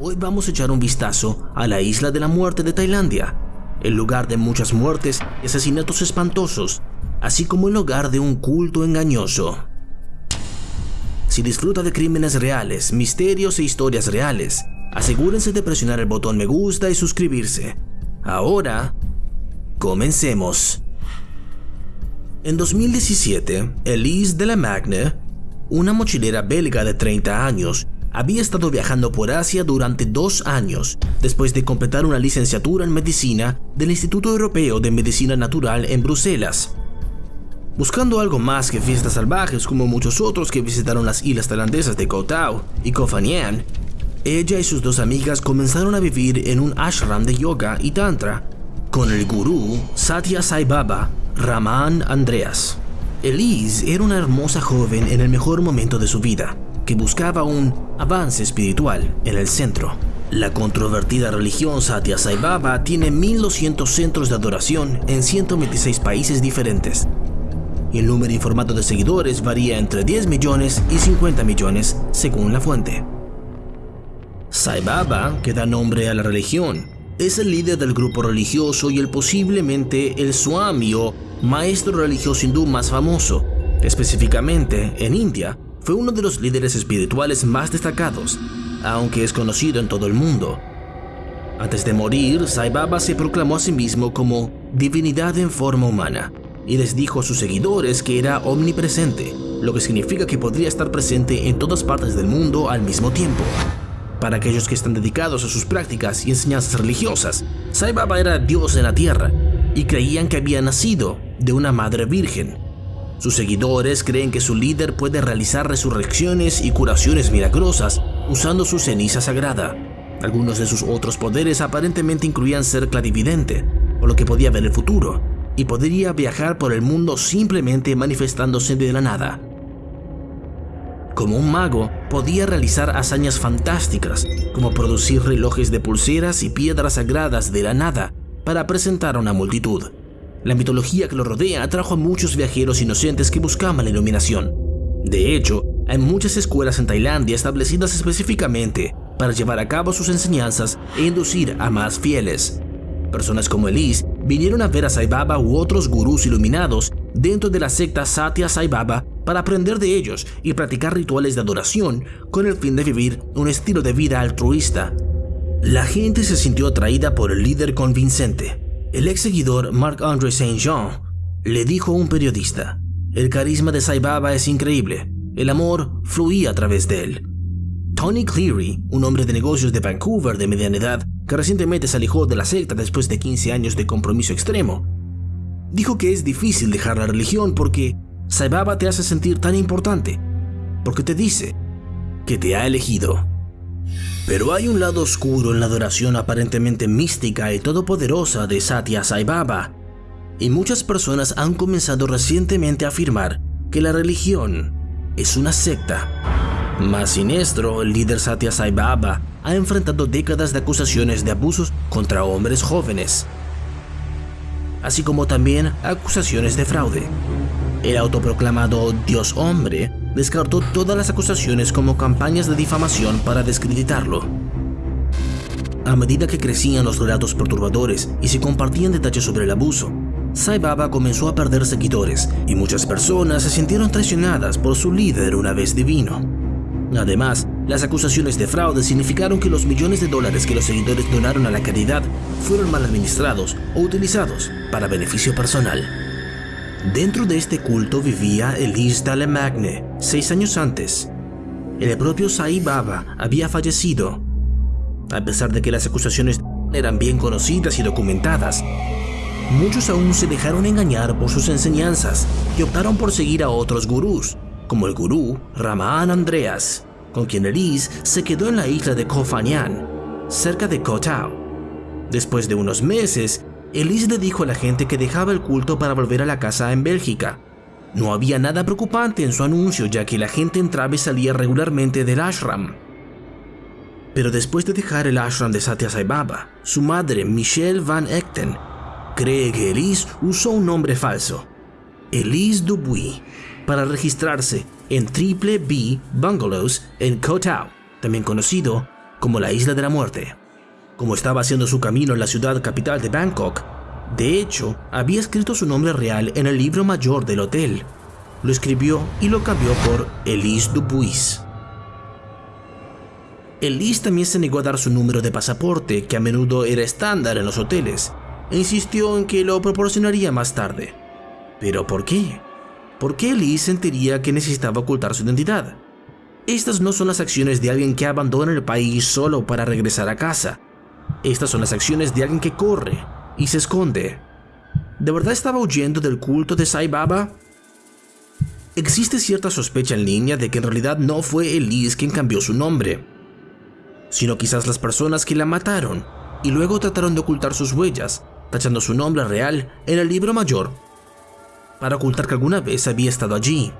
Hoy vamos a echar un vistazo a la isla de la muerte de Tailandia, el lugar de muchas muertes y asesinatos espantosos, así como el hogar de un culto engañoso. Si disfruta de crímenes reales, misterios e historias reales, asegúrense de presionar el botón me gusta y suscribirse. Ahora, comencemos. En 2017, Elise de la Magne, una mochilera belga de 30 años, había estado viajando por Asia durante dos años, después de completar una licenciatura en medicina del Instituto Europeo de Medicina Natural en Bruselas. Buscando algo más que fiestas salvajes como muchos otros que visitaron las islas tailandesas de Koh Tao y Koh Phangan, ella y sus dos amigas comenzaron a vivir en un ashram de yoga y tantra con el gurú Satya Sai Baba Raman Andreas. Elise era una hermosa joven en el mejor momento de su vida, que buscaba un avance espiritual en el centro. La controvertida religión Satya Sai Baba tiene 1200 centros de adoración en 126 países diferentes, y el número informado de seguidores varía entre 10 millones y 50 millones según la fuente. Sai Baba, que da nombre a la religión, es el líder del grupo religioso y el posiblemente el Swami o maestro religioso hindú más famoso. Específicamente, en India, fue uno de los líderes espirituales más destacados, aunque es conocido en todo el mundo. Antes de morir, Sai Baba se proclamó a sí mismo como divinidad en forma humana y les dijo a sus seguidores que era omnipresente, lo que significa que podría estar presente en todas partes del mundo al mismo tiempo. Para aquellos que están dedicados a sus prácticas y enseñanzas religiosas, Sai Baba era Dios en la tierra y creían que había nacido de una madre virgen. Sus seguidores creen que su líder puede realizar resurrecciones y curaciones milagrosas usando su ceniza sagrada. Algunos de sus otros poderes aparentemente incluían ser clarividente, por lo que podía ver el futuro, y podría viajar por el mundo simplemente manifestándose de la nada. Como un mago, podía realizar hazañas fantásticas, como producir relojes de pulseras y piedras sagradas de la nada para presentar a una multitud. La mitología que lo rodea atrajo a muchos viajeros inocentes que buscaban la iluminación. De hecho, hay muchas escuelas en Tailandia establecidas específicamente para llevar a cabo sus enseñanzas e inducir a más fieles. Personas como Elise vinieron a ver a Sai Baba u otros gurús iluminados dentro de la secta Satya Sai Baba para aprender de ellos y practicar rituales de adoración con el fin de vivir un estilo de vida altruista. La gente se sintió atraída por el líder convincente. El ex seguidor Marc-André Saint-Jean le dijo a un periodista, el carisma de Sai Baba es increíble, el amor fluía a través de él. Tony Cleary, un hombre de negocios de Vancouver de mediana edad, que recientemente se alejó de la secta después de 15 años de compromiso extremo, dijo que es difícil dejar la religión porque Sai Baba te hace sentir tan importante, porque te dice que te ha elegido. Pero hay un lado oscuro en la adoración aparentemente mística y todopoderosa de Satya Sai Baba, y muchas personas han comenzado recientemente a afirmar que la religión es una secta. Más siniestro, el líder Satya Sai Baba ha enfrentado décadas de acusaciones de abusos contra hombres jóvenes, así como también acusaciones de fraude. El autoproclamado Dios hombre descartó todas las acusaciones como campañas de difamación para descreditarlo. A medida que crecían los relatos perturbadores y se compartían detalles sobre el abuso, Sai Baba comenzó a perder seguidores y muchas personas se sintieron traicionadas por su líder una vez divino. Además, las acusaciones de fraude significaron que los millones de dólares que los seguidores donaron a la caridad fueron mal administrados o utilizados para beneficio personal. Dentro de este culto vivía Elise Dallemagne, seis años antes. El propio Sai Baba había fallecido. A pesar de que las acusaciones eran bien conocidas y documentadas, muchos aún se dejaron engañar por sus enseñanzas y optaron por seguir a otros gurús, como el gurú Raman Andreas, con quien Elise se quedó en la isla de Koh Phangan, cerca de Koh Tao. Después de unos meses, Elise le dijo a la gente que dejaba el culto para volver a la casa en Bélgica. No había nada preocupante en su anuncio ya que la gente entraba y salía regularmente del ashram. Pero después de dejar el ashram de Satya Sai Baba, su madre, Michelle Van Echten, cree que Elise usó un nombre falso, Elise Dubuis, para registrarse en Triple B Bungalows en Koh Tao, también conocido como la Isla de la Muerte. Como estaba haciendo su camino en la ciudad capital de Bangkok, de hecho, había escrito su nombre real en el libro mayor del hotel. Lo escribió y lo cambió por Elise Dubuis. Elise también se negó a dar su número de pasaporte, que a menudo era estándar en los hoteles, e insistió en que lo proporcionaría más tarde. ¿Pero por qué? ¿Por qué Elise sentiría que necesitaba ocultar su identidad? Estas no son las acciones de alguien que abandona el país solo para regresar a casa. Estas son las acciones de alguien que corre y se esconde. ¿De verdad estaba huyendo del culto de Sai Baba? Existe cierta sospecha en línea de que en realidad no fue Elise quien cambió su nombre, sino quizás las personas que la mataron y luego trataron de ocultar sus huellas, tachando su nombre real en el libro mayor para ocultar que alguna vez había estado allí.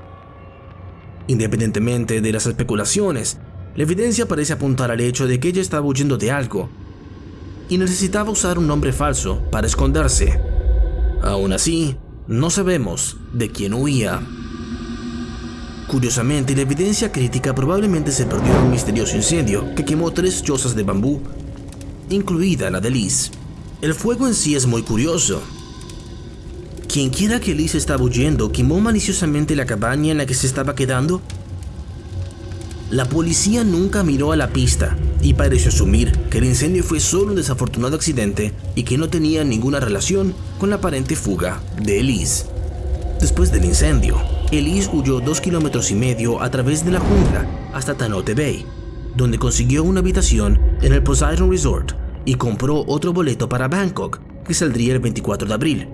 Independientemente de las especulaciones, la evidencia parece apuntar al hecho de que ella estaba huyendo de algo y necesitaba usar un nombre falso para esconderse. Aún así, no sabemos de quién huía. Curiosamente, la evidencia crítica probablemente se perdió en un misterioso incendio que quemó tres chozas de bambú, incluida la de Liz. El fuego en sí es muy curioso, quien quiera que Liz estaba huyendo quemó maliciosamente la cabaña en la que se estaba quedando. La policía nunca miró a la pista y pareció asumir que el incendio fue solo un desafortunado accidente y que no tenía ninguna relación con la aparente fuga de Elise. Después del incendio, Elise huyó dos kilómetros y medio a través de la jungla hasta Tanote Bay, donde consiguió una habitación en el Poseidon Resort y compró otro boleto para Bangkok que saldría el 24 de abril.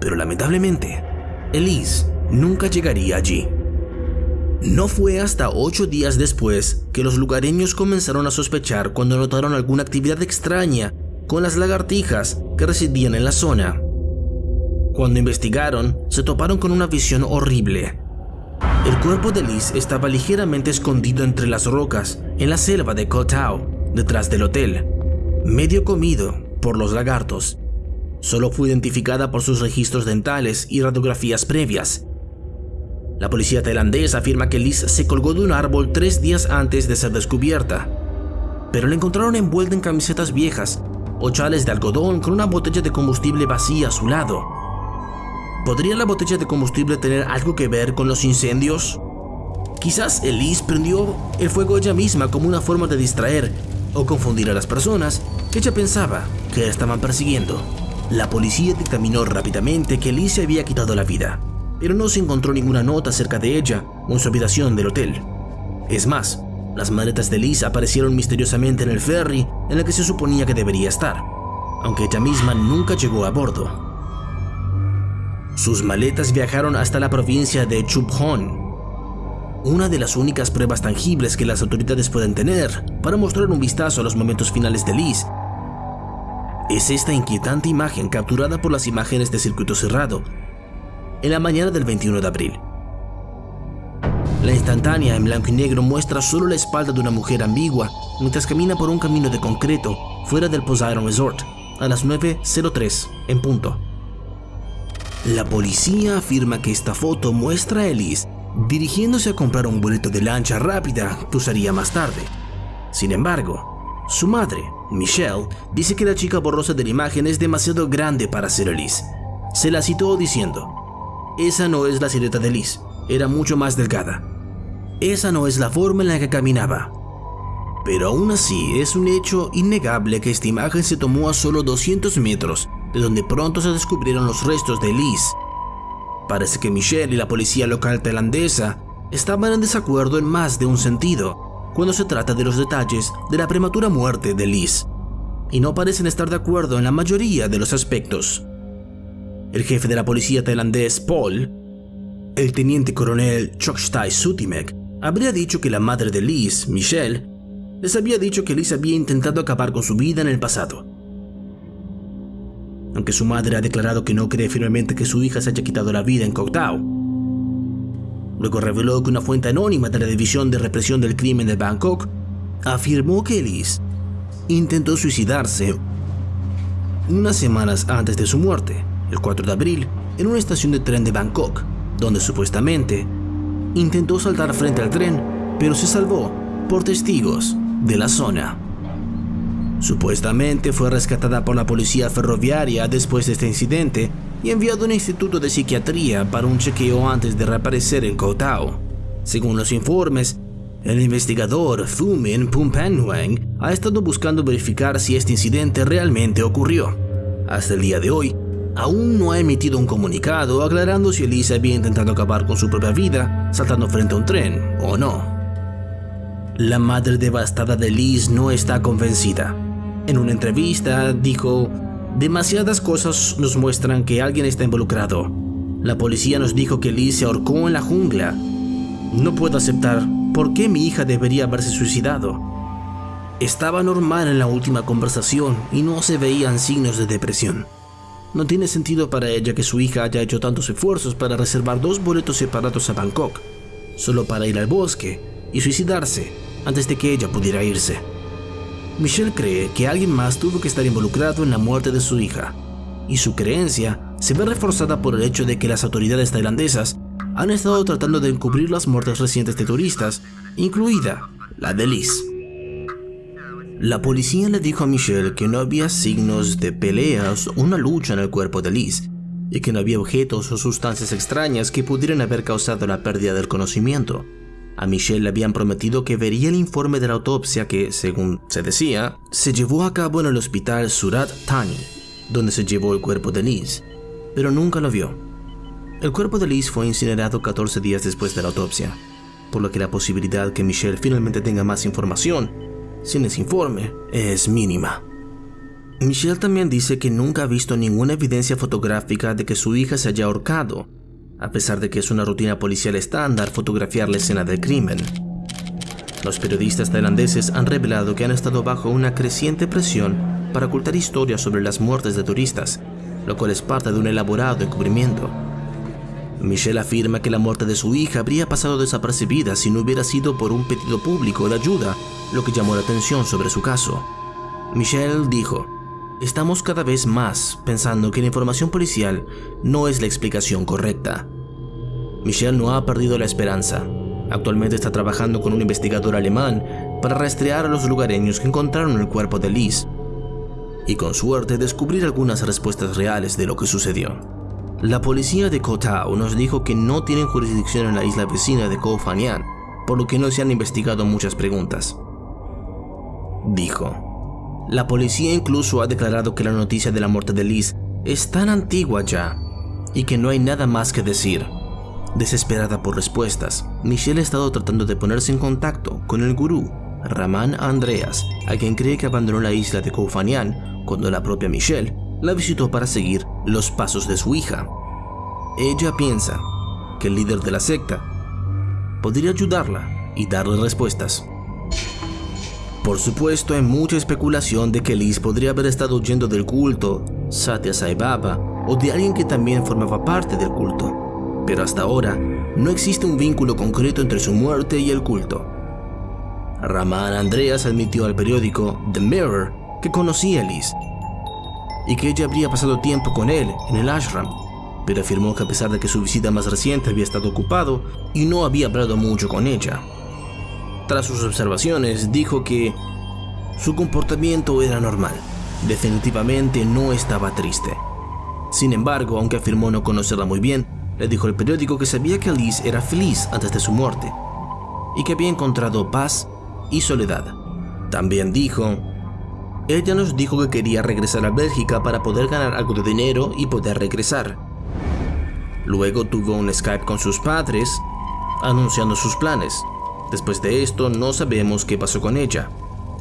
Pero lamentablemente, Elise nunca llegaría allí. No fue hasta ocho días después que los lugareños comenzaron a sospechar cuando notaron alguna actividad extraña con las lagartijas que residían en la zona. Cuando investigaron, se toparon con una visión horrible. El cuerpo de Liz estaba ligeramente escondido entre las rocas en la selva de Kotao, detrás del hotel, medio comido por los lagartos solo fue identificada por sus registros dentales y radiografías previas. La policía tailandesa afirma que Liz se colgó de un árbol tres días antes de ser descubierta, pero la encontraron envuelta en camisetas viejas o chales de algodón con una botella de combustible vacía a su lado. ¿Podría la botella de combustible tener algo que ver con los incendios? Quizás Elise prendió el fuego ella misma como una forma de distraer o confundir a las personas que ella pensaba que estaban persiguiendo. La policía dictaminó rápidamente que Liz se había quitado la vida, pero no se encontró ninguna nota acerca de ella o en su habitación del hotel. Es más, las maletas de Liz aparecieron misteriosamente en el ferry en el que se suponía que debería estar, aunque ella misma nunca llegó a bordo. Sus maletas viajaron hasta la provincia de Chuphon, una de las únicas pruebas tangibles que las autoridades pueden tener para mostrar un vistazo a los momentos finales de Liz es esta inquietante imagen capturada por las imágenes de circuito cerrado en la mañana del 21 de abril. La instantánea en blanco y negro muestra solo la espalda de una mujer ambigua mientras camina por un camino de concreto fuera del Poseidon Resort a las 9.03 en punto. La policía afirma que esta foto muestra a Elise dirigiéndose a comprar un boleto de lancha rápida que usaría más tarde. Sin embargo, su madre, Michelle, dice que la chica borrosa de la imagen es demasiado grande para ser Elise. Se la citó diciendo, esa no es la silueta de Liz, era mucho más delgada. Esa no es la forma en la que caminaba. Pero aún así es un hecho innegable que esta imagen se tomó a solo 200 metros de donde pronto se descubrieron los restos de Liz. Parece que Michelle y la policía local tailandesa estaban en desacuerdo en más de un sentido cuando se trata de los detalles de la prematura muerte de Liz, y no parecen estar de acuerdo en la mayoría de los aspectos. El jefe de la policía tailandés, Paul, el teniente coronel Chokshtai Sutimek, habría dicho que la madre de Liz, Michelle, les había dicho que Liz había intentado acabar con su vida en el pasado. Aunque su madre ha declarado que no cree firmemente que su hija se haya quitado la vida en Koktao, Luego reveló que una fuente anónima de la División de Represión del Crimen de Bangkok afirmó que Elise intentó suicidarse unas semanas antes de su muerte, el 4 de abril, en una estación de tren de Bangkok, donde supuestamente intentó saltar frente al tren, pero se salvó por testigos de la zona. Supuestamente fue rescatada por la policía ferroviaria después de este incidente y enviado a un instituto de psiquiatría para un chequeo antes de reaparecer en Koutao. Según los informes, el investigador Thumin Pumpanhuang ha estado buscando verificar si este incidente realmente ocurrió. Hasta el día de hoy, aún no ha emitido un comunicado aclarando si Elise había intentado acabar con su propia vida saltando frente a un tren o no. La madre devastada de Liz no está convencida. En una entrevista dijo, demasiadas cosas nos muestran que alguien está involucrado. La policía nos dijo que Liz se ahorcó en la jungla. No puedo aceptar ¿Por qué mi hija debería haberse suicidado? Estaba normal en la última conversación y no se veían signos de depresión. No tiene sentido para ella que su hija haya hecho tantos esfuerzos para reservar dos boletos separados a Bangkok, solo para ir al bosque y suicidarse antes de que ella pudiera irse. Michelle cree que alguien más tuvo que estar involucrado en la muerte de su hija, y su creencia se ve reforzada por el hecho de que las autoridades tailandesas han estado tratando de encubrir las muertes recientes de turistas, incluida la de Liz. La policía le dijo a Michelle que no había signos de peleas o una lucha en el cuerpo de Liz, y que no había objetos o sustancias extrañas que pudieran haber causado la pérdida del conocimiento. A Michelle le habían prometido que vería el informe de la autopsia que, según se decía, se llevó a cabo en el hospital Surat Thani, donde se llevó el cuerpo de Liz, pero nunca lo vio. El cuerpo de Liz fue incinerado 14 días después de la autopsia, por lo que la posibilidad que Michelle finalmente tenga más información sin ese informe es mínima. Michelle también dice que nunca ha visto ninguna evidencia fotográfica de que su hija se haya ahorcado, a pesar de que es una rutina policial estándar fotografiar la escena del crimen. Los periodistas tailandeses han revelado que han estado bajo una creciente presión para ocultar historias sobre las muertes de turistas, lo cual es parte de un elaborado encubrimiento. Michelle afirma que la muerte de su hija habría pasado desapercibida si no hubiera sido por un pedido público de ayuda, lo que llamó la atención sobre su caso. Michelle dijo, Estamos cada vez más pensando que la información policial no es la explicación correcta. Michelle no ha perdido la esperanza. Actualmente está trabajando con un investigador alemán para rastrear a los lugareños que encontraron el cuerpo de Liz y con suerte descubrir algunas respuestas reales de lo que sucedió. La policía de Koh Tao nos dijo que no tienen jurisdicción en la isla vecina de Koh Phangan, por lo que no se han investigado muchas preguntas. Dijo. La policía incluso ha declarado que la noticia de la muerte de Liz es tan antigua ya y que no hay nada más que decir. Desesperada por respuestas, Michelle ha estado tratando de ponerse en contacto con el gurú, Raman Andreas, a quien cree que abandonó la isla de Koh cuando la propia Michelle la visitó para seguir los pasos de su hija. Ella piensa que el líder de la secta podría ayudarla y darle respuestas. Por supuesto, hay mucha especulación de que Liz podría haber estado huyendo del culto Satya Sai Baba o de alguien que también formaba parte del culto, pero hasta ahora no existe un vínculo concreto entre su muerte y el culto. Raman Andreas admitió al periódico The Mirror que conocía a Liz y que ella habría pasado tiempo con él en el ashram, pero afirmó que a pesar de que su visita más reciente había estado ocupado y no había hablado mucho con ella. Tras sus observaciones, dijo que su comportamiento era normal, definitivamente no estaba triste. Sin embargo, aunque afirmó no conocerla muy bien, le dijo al periódico que sabía que Alice era feliz antes de su muerte y que había encontrado paz y soledad. También dijo ella nos dijo que quería regresar a Bélgica para poder ganar algo de dinero y poder regresar. Luego tuvo un Skype con sus padres, anunciando sus planes. Después de esto, no sabemos qué pasó con ella.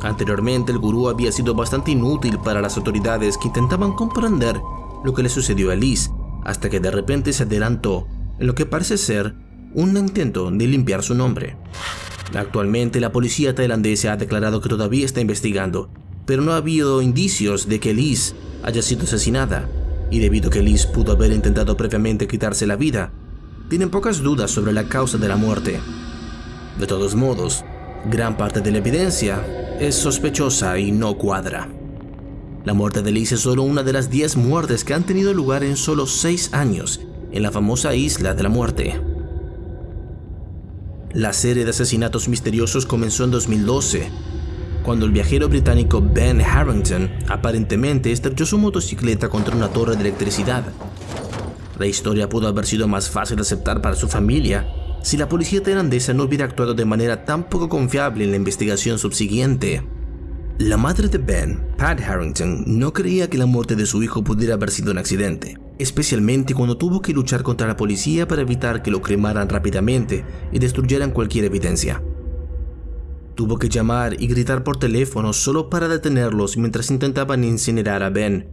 Anteriormente, el gurú había sido bastante inútil para las autoridades que intentaban comprender lo que le sucedió a Liz, hasta que de repente se adelantó en lo que parece ser un intento de limpiar su nombre. Actualmente, la policía tailandesa ha declarado que todavía está investigando pero no ha habido indicios de que Liz haya sido asesinada, y debido a que Liz pudo haber intentado previamente quitarse la vida, tienen pocas dudas sobre la causa de la muerte. De todos modos, gran parte de la evidencia es sospechosa y no cuadra. La muerte de Liz es solo una de las 10 muertes que han tenido lugar en solo 6 años en la famosa Isla de la Muerte. La serie de asesinatos misteriosos comenzó en 2012 cuando el viajero británico Ben Harrington aparentemente estrelló su motocicleta contra una torre de electricidad. La historia pudo haber sido más fácil de aceptar para su familia si la policía tailandesa no hubiera actuado de manera tan poco confiable en la investigación subsiguiente. La madre de Ben, Pat Harrington, no creía que la muerte de su hijo pudiera haber sido un accidente, especialmente cuando tuvo que luchar contra la policía para evitar que lo cremaran rápidamente y destruyeran cualquier evidencia. Tuvo que llamar y gritar por teléfono solo para detenerlos mientras intentaban incinerar a Ben.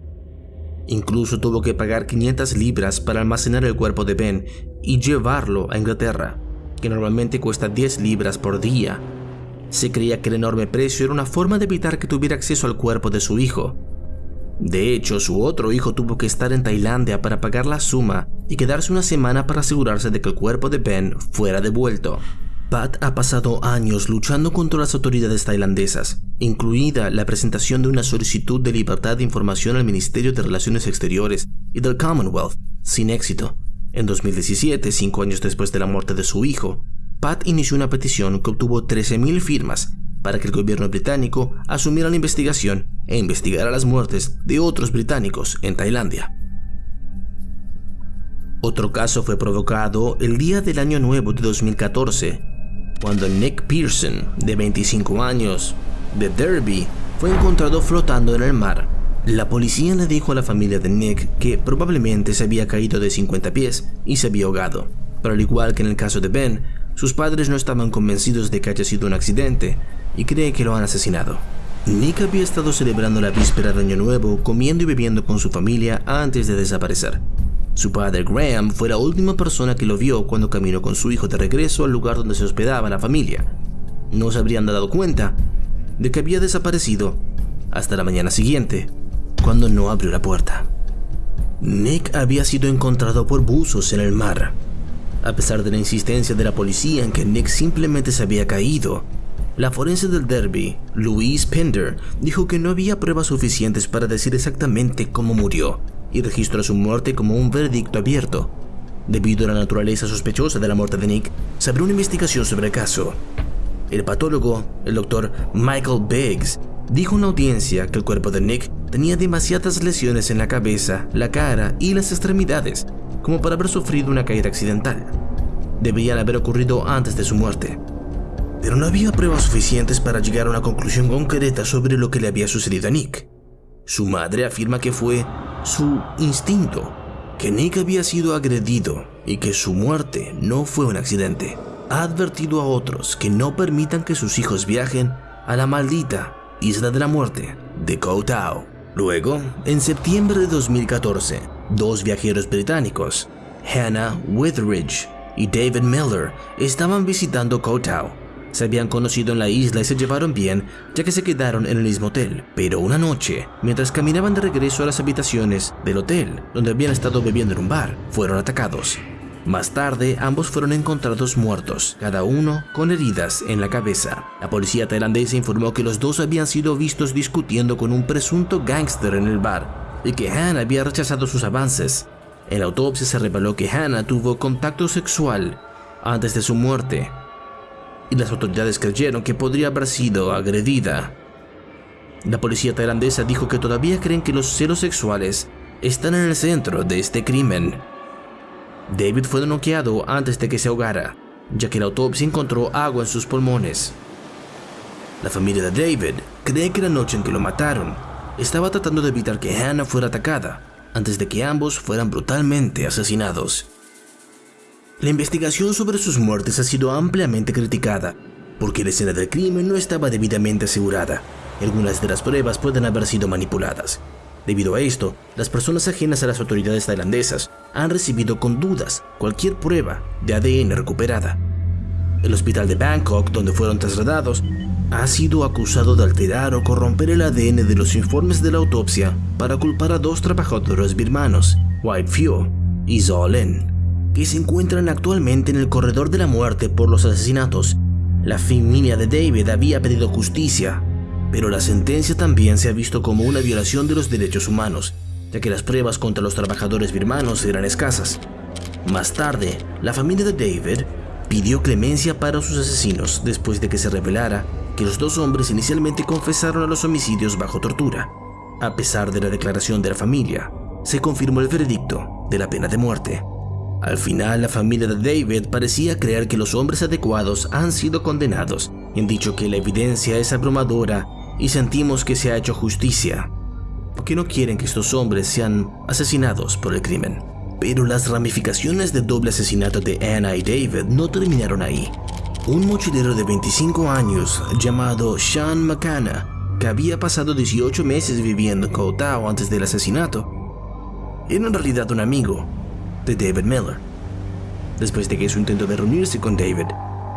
Incluso tuvo que pagar 500 libras para almacenar el cuerpo de Ben y llevarlo a Inglaterra, que normalmente cuesta 10 libras por día. Se creía que el enorme precio era una forma de evitar que tuviera acceso al cuerpo de su hijo. De hecho, su otro hijo tuvo que estar en Tailandia para pagar la suma y quedarse una semana para asegurarse de que el cuerpo de Ben fuera devuelto. Pat ha pasado años luchando contra las autoridades tailandesas, incluida la presentación de una solicitud de libertad de información al Ministerio de Relaciones Exteriores y del Commonwealth, sin éxito. En 2017, cinco años después de la muerte de su hijo, Pat inició una petición que obtuvo 13.000 firmas para que el gobierno británico asumiera la investigación e investigara las muertes de otros británicos en Tailandia. Otro caso fue provocado el día del año nuevo de 2014 cuando Nick Pearson, de 25 años, de Derby, fue encontrado flotando en el mar. La policía le dijo a la familia de Nick que probablemente se había caído de 50 pies y se había ahogado, pero al igual que en el caso de Ben, sus padres no estaban convencidos de que haya sido un accidente y cree que lo han asesinado. Nick había estado celebrando la víspera de Año Nuevo comiendo y bebiendo con su familia antes de desaparecer. Su padre Graham fue la última persona que lo vio cuando caminó con su hijo de regreso al lugar donde se hospedaba la familia. No se habrían dado cuenta de que había desaparecido hasta la mañana siguiente, cuando no abrió la puerta. Nick había sido encontrado por buzos en el mar. A pesar de la insistencia de la policía en que Nick simplemente se había caído, la forense del Derby, Louise Pender, dijo que no había pruebas suficientes para decir exactamente cómo murió y registró su muerte como un veredicto abierto. Debido a la naturaleza sospechosa de la muerte de Nick, se abrió una investigación sobre el caso. El patólogo, el doctor Michael Biggs, dijo en una audiencia que el cuerpo de Nick tenía demasiadas lesiones en la cabeza, la cara y las extremidades como para haber sufrido una caída accidental. Debían haber ocurrido antes de su muerte. Pero no había pruebas suficientes para llegar a una conclusión concreta sobre lo que le había sucedido a Nick. Su madre afirma que fue su instinto, que Nick había sido agredido y que su muerte no fue un accidente. Ha advertido a otros que no permitan que sus hijos viajen a la maldita Isla de la Muerte de Koh Tao. Luego, en septiembre de 2014, dos viajeros británicos, Hannah Witheridge y David Miller, estaban visitando Koh Tao se habían conocido en la isla y se llevaron bien, ya que se quedaron en el mismo hotel. Pero una noche, mientras caminaban de regreso a las habitaciones del hotel, donde habían estado bebiendo en un bar, fueron atacados. Más tarde, ambos fueron encontrados muertos, cada uno con heridas en la cabeza. La policía tailandesa informó que los dos habían sido vistos discutiendo con un presunto gángster en el bar y que Han había rechazado sus avances. En la autopsia se reveló que Hannah tuvo contacto sexual antes de su muerte y las autoridades creyeron que podría haber sido agredida. La policía tailandesa dijo que todavía creen que los celos sexuales están en el centro de este crimen. David fue noqueado antes de que se ahogara, ya que la autopsia encontró agua en sus pulmones. La familia de David cree que la noche en que lo mataron estaba tratando de evitar que Hannah fuera atacada antes de que ambos fueran brutalmente asesinados. La investigación sobre sus muertes ha sido ampliamente criticada, porque la escena del crimen no estaba debidamente asegurada. Algunas de las pruebas pueden haber sido manipuladas. Debido a esto, las personas ajenas a las autoridades tailandesas han recibido con dudas cualquier prueba de ADN recuperada. El hospital de Bangkok, donde fueron trasladados, ha sido acusado de alterar o corromper el ADN de los informes de la autopsia para culpar a dos trabajadores birmanos, White Few y Zhao Lin que se encuentran actualmente en el corredor de la muerte por los asesinatos. La familia de David había pedido justicia, pero la sentencia también se ha visto como una violación de los derechos humanos, ya que las pruebas contra los trabajadores birmanos eran escasas. Más tarde, la familia de David pidió clemencia para sus asesinos después de que se revelara que los dos hombres inicialmente confesaron a los homicidios bajo tortura. A pesar de la declaración de la familia, se confirmó el veredicto de la pena de muerte. Al final, la familia de David parecía creer que los hombres adecuados han sido condenados han dicho que la evidencia es abrumadora y sentimos que se ha hecho justicia, porque no quieren que estos hombres sean asesinados por el crimen. Pero las ramificaciones del doble asesinato de Anna y David no terminaron ahí. Un mochilero de 25 años llamado Sean McCanna, que había pasado 18 meses viviendo en Koutao antes del asesinato, era en realidad un amigo de David Miller. Después de que su intento de reunirse con David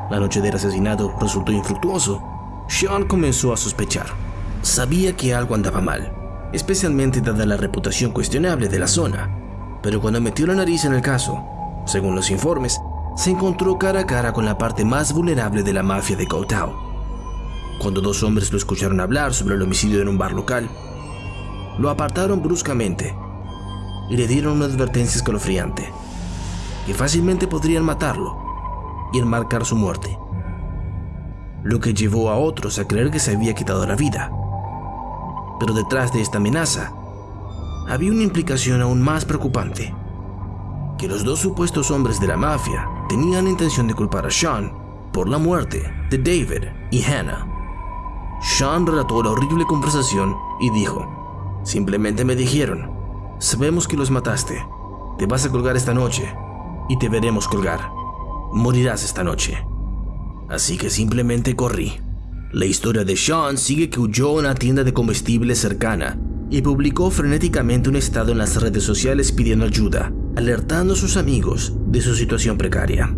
la noche del asesinato resultó infructuoso, Sean comenzó a sospechar. Sabía que algo andaba mal, especialmente dada la reputación cuestionable de la zona, pero cuando metió la nariz en el caso, según los informes, se encontró cara a cara con la parte más vulnerable de la mafia de Koutao. Cuando dos hombres lo escucharon hablar sobre el homicidio en un bar local, lo apartaron bruscamente y le dieron una advertencia escalofriante, que fácilmente podrían matarlo y enmarcar su muerte, lo que llevó a otros a creer que se había quitado la vida. Pero detrás de esta amenaza había una implicación aún más preocupante, que los dos supuestos hombres de la mafia tenían la intención de culpar a Sean por la muerte de David y Hannah. Sean relató la horrible conversación y dijo, simplemente me dijeron, Sabemos que los mataste. Te vas a colgar esta noche y te veremos colgar. Morirás esta noche. Así que simplemente corrí. La historia de Sean sigue que huyó a una tienda de comestibles cercana y publicó frenéticamente un estado en las redes sociales pidiendo ayuda, alertando a sus amigos de su situación precaria.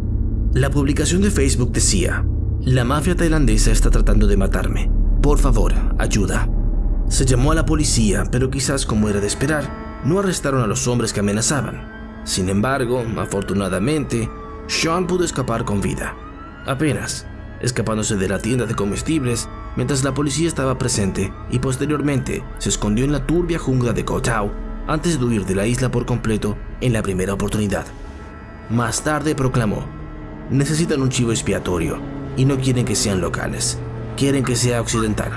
La publicación de Facebook decía, la mafia tailandesa está tratando de matarme. Por favor, ayuda. Se llamó a la policía, pero quizás como era de esperar, no arrestaron a los hombres que amenazaban. Sin embargo, afortunadamente, Sean pudo escapar con vida. Apenas, escapándose de la tienda de comestibles mientras la policía estaba presente y posteriormente se escondió en la turbia jungla de Kotao antes de huir de la isla por completo en la primera oportunidad. Más tarde proclamó, necesitan un chivo expiatorio y no quieren que sean locales, quieren que sea occidental.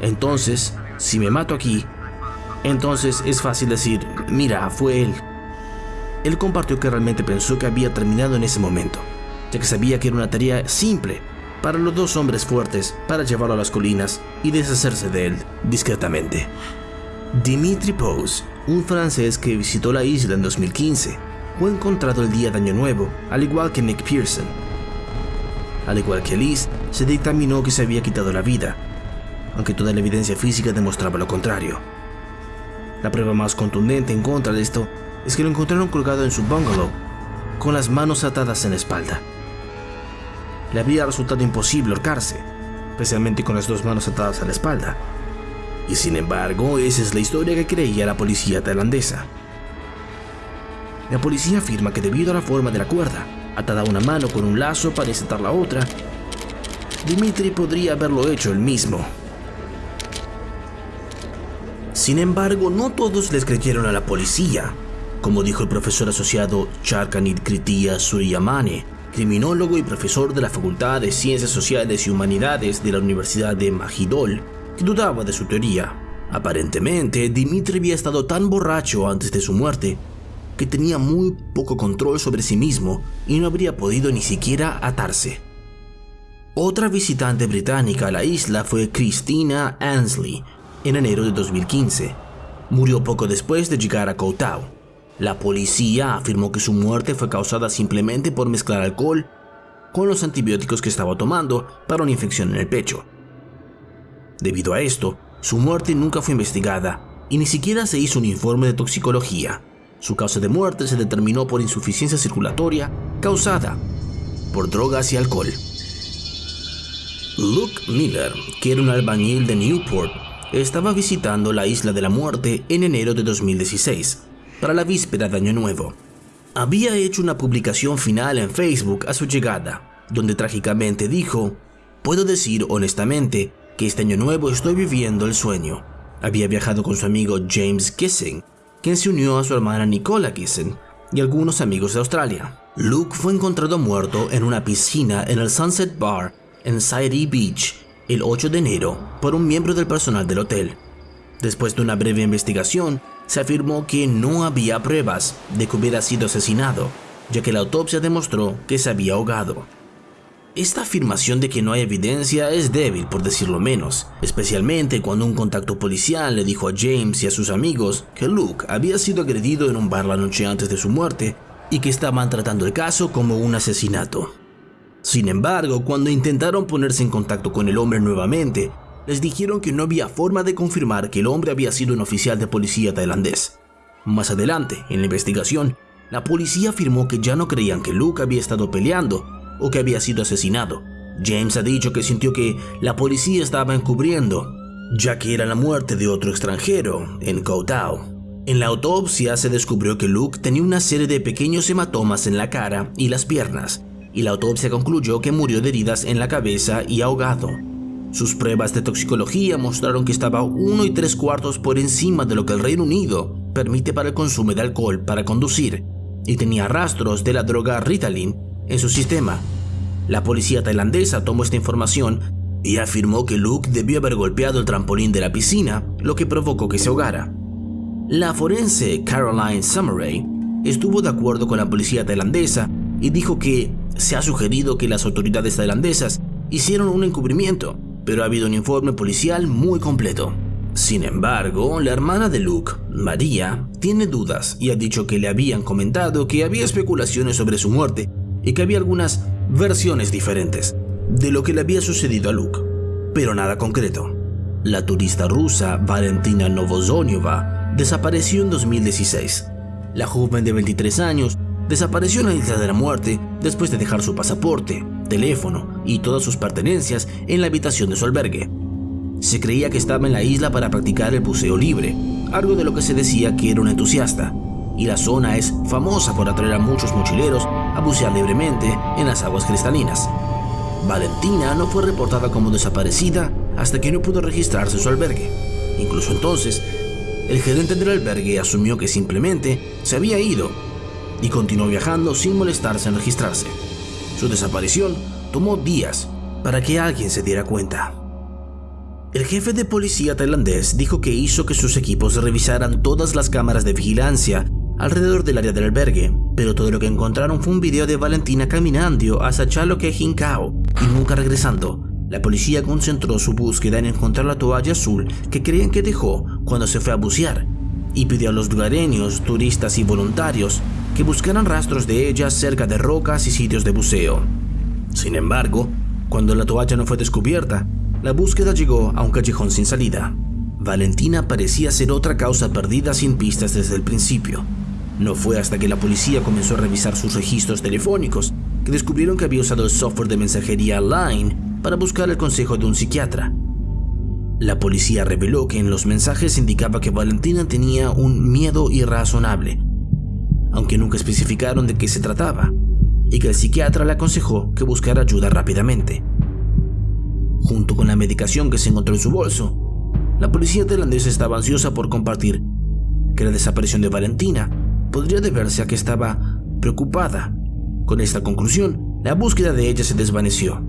Entonces, si me mato aquí, entonces es fácil decir, mira, fue él. Él compartió que realmente pensó que había terminado en ese momento, ya que sabía que era una tarea simple para los dos hombres fuertes para llevarlo a las colinas y deshacerse de él discretamente. Dimitri Pose, un francés que visitó la isla en 2015, fue encontrado el día de Año Nuevo, al igual que Nick Pearson. Al igual que Liz, se dictaminó que se había quitado la vida, aunque toda la evidencia física demostraba lo contrario. La prueba más contundente en contra de esto es que lo encontraron colgado en su bungalow, con las manos atadas en la espalda. Le había resultado imposible ahorcarse, especialmente con las dos manos atadas a la espalda. Y sin embargo, esa es la historia que creía la policía tailandesa. La policía afirma que debido a la forma de la cuerda, atada una mano con un lazo para insertar la otra, Dimitri podría haberlo hecho él mismo. Sin embargo, no todos les creyeron a la policía, como dijo el profesor asociado Charkanit Kritia Suryamane, criminólogo y profesor de la Facultad de Ciencias Sociales y Humanidades de la Universidad de Majidol, que dudaba de su teoría. Aparentemente, Dimitri había estado tan borracho antes de su muerte que tenía muy poco control sobre sí mismo y no habría podido ni siquiera atarse. Otra visitante británica a la isla fue Christina Ansley, en enero de 2015. Murió poco después de llegar a Koutao. La policía afirmó que su muerte fue causada simplemente por mezclar alcohol con los antibióticos que estaba tomando para una infección en el pecho. Debido a esto, su muerte nunca fue investigada y ni siquiera se hizo un informe de toxicología. Su causa de muerte se determinó por insuficiencia circulatoria causada por drogas y alcohol. Luke Miller, que era un albañil de Newport, estaba visitando la Isla de la Muerte en enero de 2016, para la víspera de Año Nuevo. Había hecho una publicación final en Facebook a su llegada, donde trágicamente dijo, puedo decir honestamente que este año nuevo estoy viviendo el sueño. Había viajado con su amigo James Kissing, quien se unió a su hermana Nicola Kissing y algunos amigos de Australia. Luke fue encontrado muerto en una piscina en el Sunset Bar en Sairi Beach el 8 de enero por un miembro del personal del hotel. Después de una breve investigación, se afirmó que no había pruebas de que hubiera sido asesinado, ya que la autopsia demostró que se había ahogado. Esta afirmación de que no hay evidencia es débil, por decirlo menos, especialmente cuando un contacto policial le dijo a James y a sus amigos que Luke había sido agredido en un bar la noche antes de su muerte y que estaban tratando el caso como un asesinato. Sin embargo, cuando intentaron ponerse en contacto con el hombre nuevamente, les dijeron que no había forma de confirmar que el hombre había sido un oficial de policía tailandés. Más adelante, en la investigación, la policía afirmó que ya no creían que Luke había estado peleando o que había sido asesinado. James ha dicho que sintió que la policía estaba encubriendo, ya que era la muerte de otro extranjero en Koh En la autopsia se descubrió que Luke tenía una serie de pequeños hematomas en la cara y las piernas, y la autopsia concluyó que murió de heridas en la cabeza y ahogado. Sus pruebas de toxicología mostraron que estaba uno y tres cuartos por encima de lo que el Reino Unido permite para el consumo de alcohol para conducir, y tenía rastros de la droga Ritalin en su sistema. La policía tailandesa tomó esta información y afirmó que Luke debió haber golpeado el trampolín de la piscina, lo que provocó que se ahogara. La forense Caroline Summeray estuvo de acuerdo con la policía tailandesa y dijo que se ha sugerido que las autoridades tailandesas hicieron un encubrimiento, pero ha habido un informe policial muy completo. Sin embargo, la hermana de Luke, María, tiene dudas y ha dicho que le habían comentado que había especulaciones sobre su muerte y que había algunas versiones diferentes de lo que le había sucedido a Luke, pero nada concreto. La turista rusa Valentina Novozoniova desapareció en 2016. La joven de 23 años desapareció en la isla de la muerte después de dejar su pasaporte, teléfono y todas sus pertenencias en la habitación de su albergue. Se creía que estaba en la isla para practicar el buceo libre, algo de lo que se decía que era un entusiasta, y la zona es famosa por atraer a muchos mochileros a bucear libremente en las aguas cristalinas. Valentina no fue reportada como desaparecida hasta que no pudo registrarse su albergue. Incluso entonces, el gerente del albergue asumió que simplemente se había ido y continuó viajando sin molestarse en registrarse. Su desaparición tomó días para que alguien se diera cuenta. El jefe de policía tailandés dijo que hizo que sus equipos revisaran todas las cámaras de vigilancia alrededor del área del albergue, pero todo lo que encontraron fue un video de Valentina caminando hacia Chaloke Hinkao y nunca regresando. La policía concentró su búsqueda en encontrar la toalla azul que creían que dejó cuando se fue a bucear y pidió a los lugareños, turistas y voluntarios que buscaran rastros de ella cerca de rocas y sitios de buceo. Sin embargo, cuando la toalla no fue descubierta, la búsqueda llegó a un callejón sin salida. Valentina parecía ser otra causa perdida sin pistas desde el principio. No fue hasta que la policía comenzó a revisar sus registros telefónicos que descubrieron que había usado el software de mensajería Line para buscar el consejo de un psiquiatra. La policía reveló que en los mensajes indicaba que Valentina tenía un miedo irrazonable, aunque nunca especificaron de qué se trataba, y que el psiquiatra le aconsejó que buscara ayuda rápidamente. Junto con la medicación que se encontró en su bolso, la policía tailandesa estaba ansiosa por compartir que la desaparición de Valentina podría deberse a que estaba preocupada. Con esta conclusión, la búsqueda de ella se desvaneció.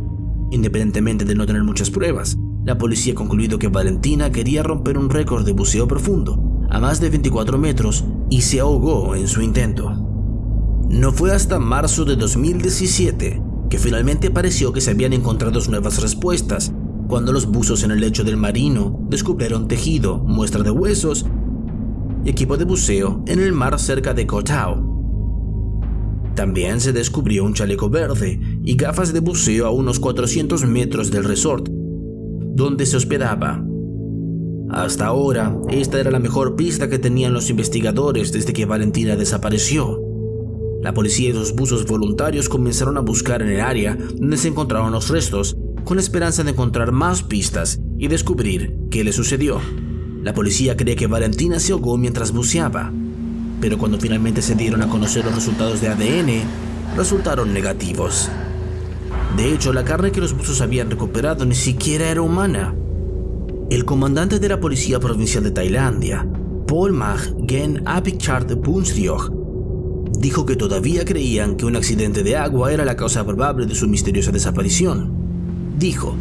Independientemente de no tener muchas pruebas, la policía ha concluido que Valentina quería romper un récord de buceo profundo a más de 24 metros y se ahogó en su intento. No fue hasta marzo de 2017 que finalmente pareció que se habían encontrado nuevas respuestas cuando los buzos en el lecho del marino descubrieron tejido, muestra de huesos equipo de buceo en el mar cerca de Koh También se descubrió un chaleco verde y gafas de buceo a unos 400 metros del resort, donde se hospedaba. Hasta ahora, esta era la mejor pista que tenían los investigadores desde que Valentina desapareció. La policía y los buzos voluntarios comenzaron a buscar en el área donde se encontraron los restos, con la esperanza de encontrar más pistas y descubrir qué le sucedió. La policía cree que Valentina se ahogó mientras buceaba, pero cuando finalmente se dieron a conocer los resultados de ADN, resultaron negativos. De hecho, la carne que los buzos habían recuperado ni siquiera era humana. El comandante de la Policía Provincial de Tailandia, Paul Mag Gen Apikchart Bunstriog, dijo que todavía creían que un accidente de agua era la causa probable de su misteriosa desaparición. Dijo,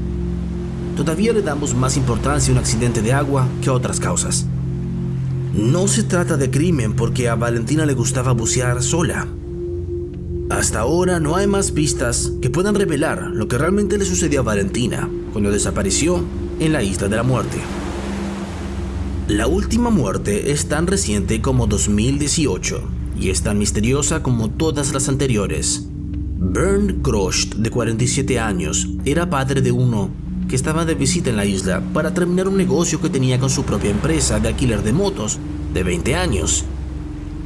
todavía le damos más importancia a un accidente de agua que a otras causas. No se trata de crimen porque a Valentina le gustaba bucear sola. Hasta ahora no hay más pistas que puedan revelar lo que realmente le sucedió a Valentina cuando desapareció en la Isla de la Muerte. La última muerte es tan reciente como 2018 y es tan misteriosa como todas las anteriores. Bernd Grost, de 47 años, era padre de uno que estaba de visita en la isla para terminar un negocio que tenía con su propia empresa de alquiler de motos de 20 años.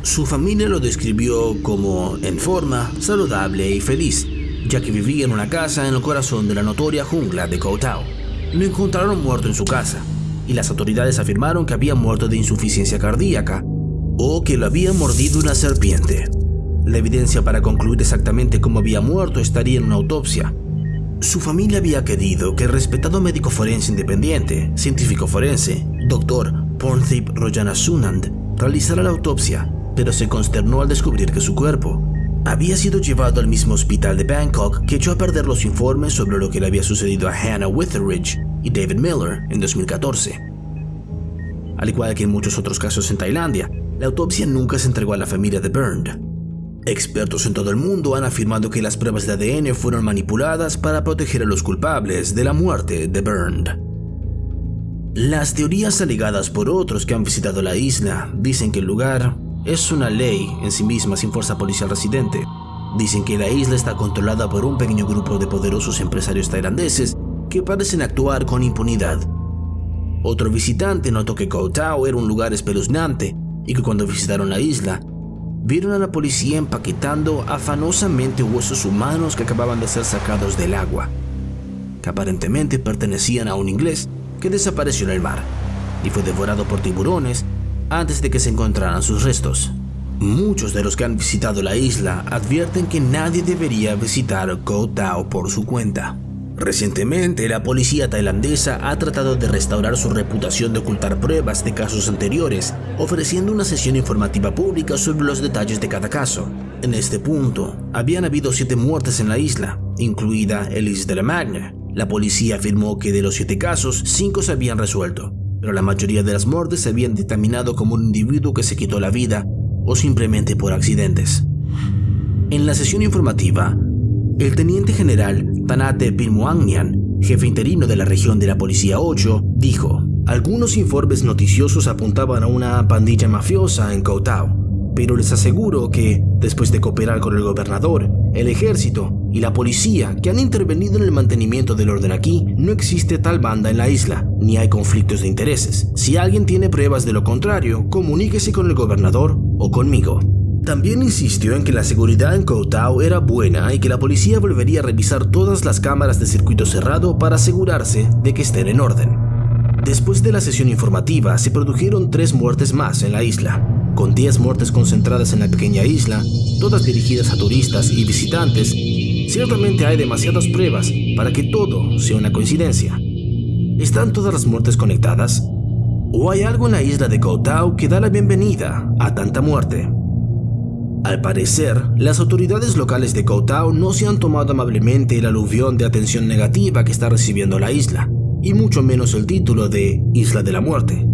Su familia lo describió como en forma, saludable y feliz, ya que vivía en una casa en el corazón de la notoria jungla de Koutao. Lo encontraron muerto en su casa, y las autoridades afirmaron que había muerto de insuficiencia cardíaca o que lo había mordido una serpiente. La evidencia para concluir exactamente cómo había muerto estaría en una autopsia, su familia había querido que el respetado médico forense independiente, científico forense, Dr. Pornthip Sunand, realizara la autopsia, pero se consternó al descubrir que su cuerpo había sido llevado al mismo hospital de Bangkok que echó a perder los informes sobre lo que le había sucedido a Hannah Witheridge y David Miller en 2014. Al igual que en muchos otros casos en Tailandia, la autopsia nunca se entregó a la familia de Burned, Expertos en todo el mundo han afirmado que las pruebas de ADN fueron manipuladas para proteger a los culpables de la muerte de Burned. Las teorías alegadas por otros que han visitado la isla dicen que el lugar es una ley en sí misma sin fuerza policial residente. Dicen que la isla está controlada por un pequeño grupo de poderosos empresarios tailandeses que parecen actuar con impunidad. Otro visitante notó que Koh Tao era un lugar espeluznante y que cuando visitaron la isla vieron a la policía empaquetando afanosamente huesos humanos que acababan de ser sacados del agua, que aparentemente pertenecían a un inglés que desapareció en el mar y fue devorado por tiburones antes de que se encontraran sus restos. Muchos de los que han visitado la isla advierten que nadie debería visitar Koh Tao por su cuenta. Recientemente, la policía tailandesa ha tratado de restaurar su reputación de ocultar pruebas de casos anteriores, ofreciendo una sesión informativa pública sobre los detalles de cada caso. En este punto, habían habido siete muertes en la isla, incluida Elise de la Magne. La policía afirmó que de los siete casos, cinco se habían resuelto, pero la mayoría de las muertes se habían dictaminado como un individuo que se quitó la vida o simplemente por accidentes. En la sesión informativa, el teniente general Tanate Pinmuangnian, jefe interino de la región de la Policía 8, dijo, algunos informes noticiosos apuntaban a una pandilla mafiosa en Koutao, pero les aseguro que, después de cooperar con el gobernador, el ejército y la policía que han intervenido en el mantenimiento del orden aquí, no existe tal banda en la isla, ni hay conflictos de intereses. Si alguien tiene pruebas de lo contrario, comuníquese con el gobernador o conmigo. También insistió en que la seguridad en Koutao era buena y que la policía volvería a revisar todas las cámaras de circuito cerrado para asegurarse de que estén en orden. Después de la sesión informativa, se produjeron tres muertes más en la isla, con 10 muertes concentradas en la pequeña isla, todas dirigidas a turistas y visitantes. Ciertamente hay demasiadas pruebas para que todo sea una coincidencia. ¿Están todas las muertes conectadas? ¿O hay algo en la isla de Koutao que da la bienvenida a tanta muerte? Al parecer, las autoridades locales de Koutao no se han tomado amablemente el aluvión de atención negativa que está recibiendo la isla, y mucho menos el título de Isla de la Muerte.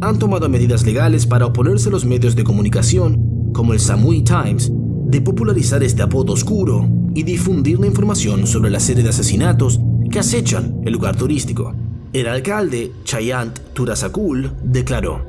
Han tomado medidas legales para oponerse a los medios de comunicación, como el Samui Times, de popularizar este apodo oscuro y difundir la información sobre la serie de asesinatos que acechan el lugar turístico. El alcalde, Chayant Turasakul, declaró,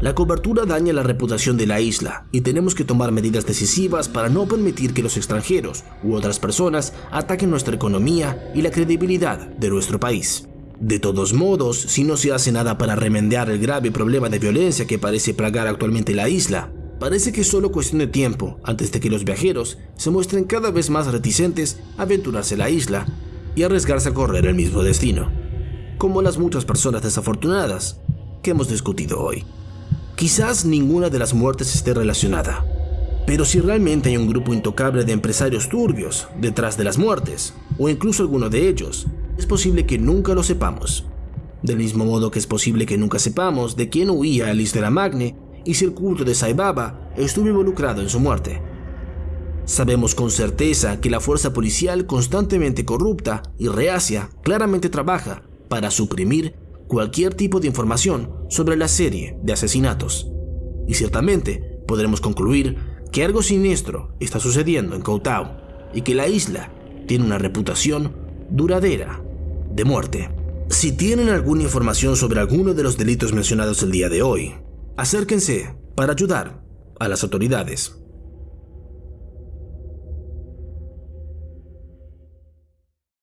la cobertura daña la reputación de la isla y tenemos que tomar medidas decisivas para no permitir que los extranjeros u otras personas ataquen nuestra economía y la credibilidad de nuestro país. De todos modos, si no se hace nada para remediar el grave problema de violencia que parece plagar actualmente la isla, parece que es solo cuestión de tiempo antes de que los viajeros se muestren cada vez más reticentes a aventurarse a la isla y arriesgarse a correr el mismo destino, como las muchas personas desafortunadas que hemos discutido hoy. Quizás ninguna de las muertes esté relacionada, pero si realmente hay un grupo intocable de empresarios turbios detrás de las muertes, o incluso alguno de ellos, es posible que nunca lo sepamos. Del mismo modo que es posible que nunca sepamos de quién huía Alice de la Magne y si el culto de Saibaba estuvo involucrado en su muerte. Sabemos con certeza que la fuerza policial constantemente corrupta y reacia claramente trabaja para suprimir cualquier tipo de información sobre la serie de asesinatos. Y ciertamente podremos concluir que algo siniestro está sucediendo en Koutao y que la isla tiene una reputación duradera de muerte. Si tienen alguna información sobre alguno de los delitos mencionados el día de hoy, acérquense para ayudar a las autoridades.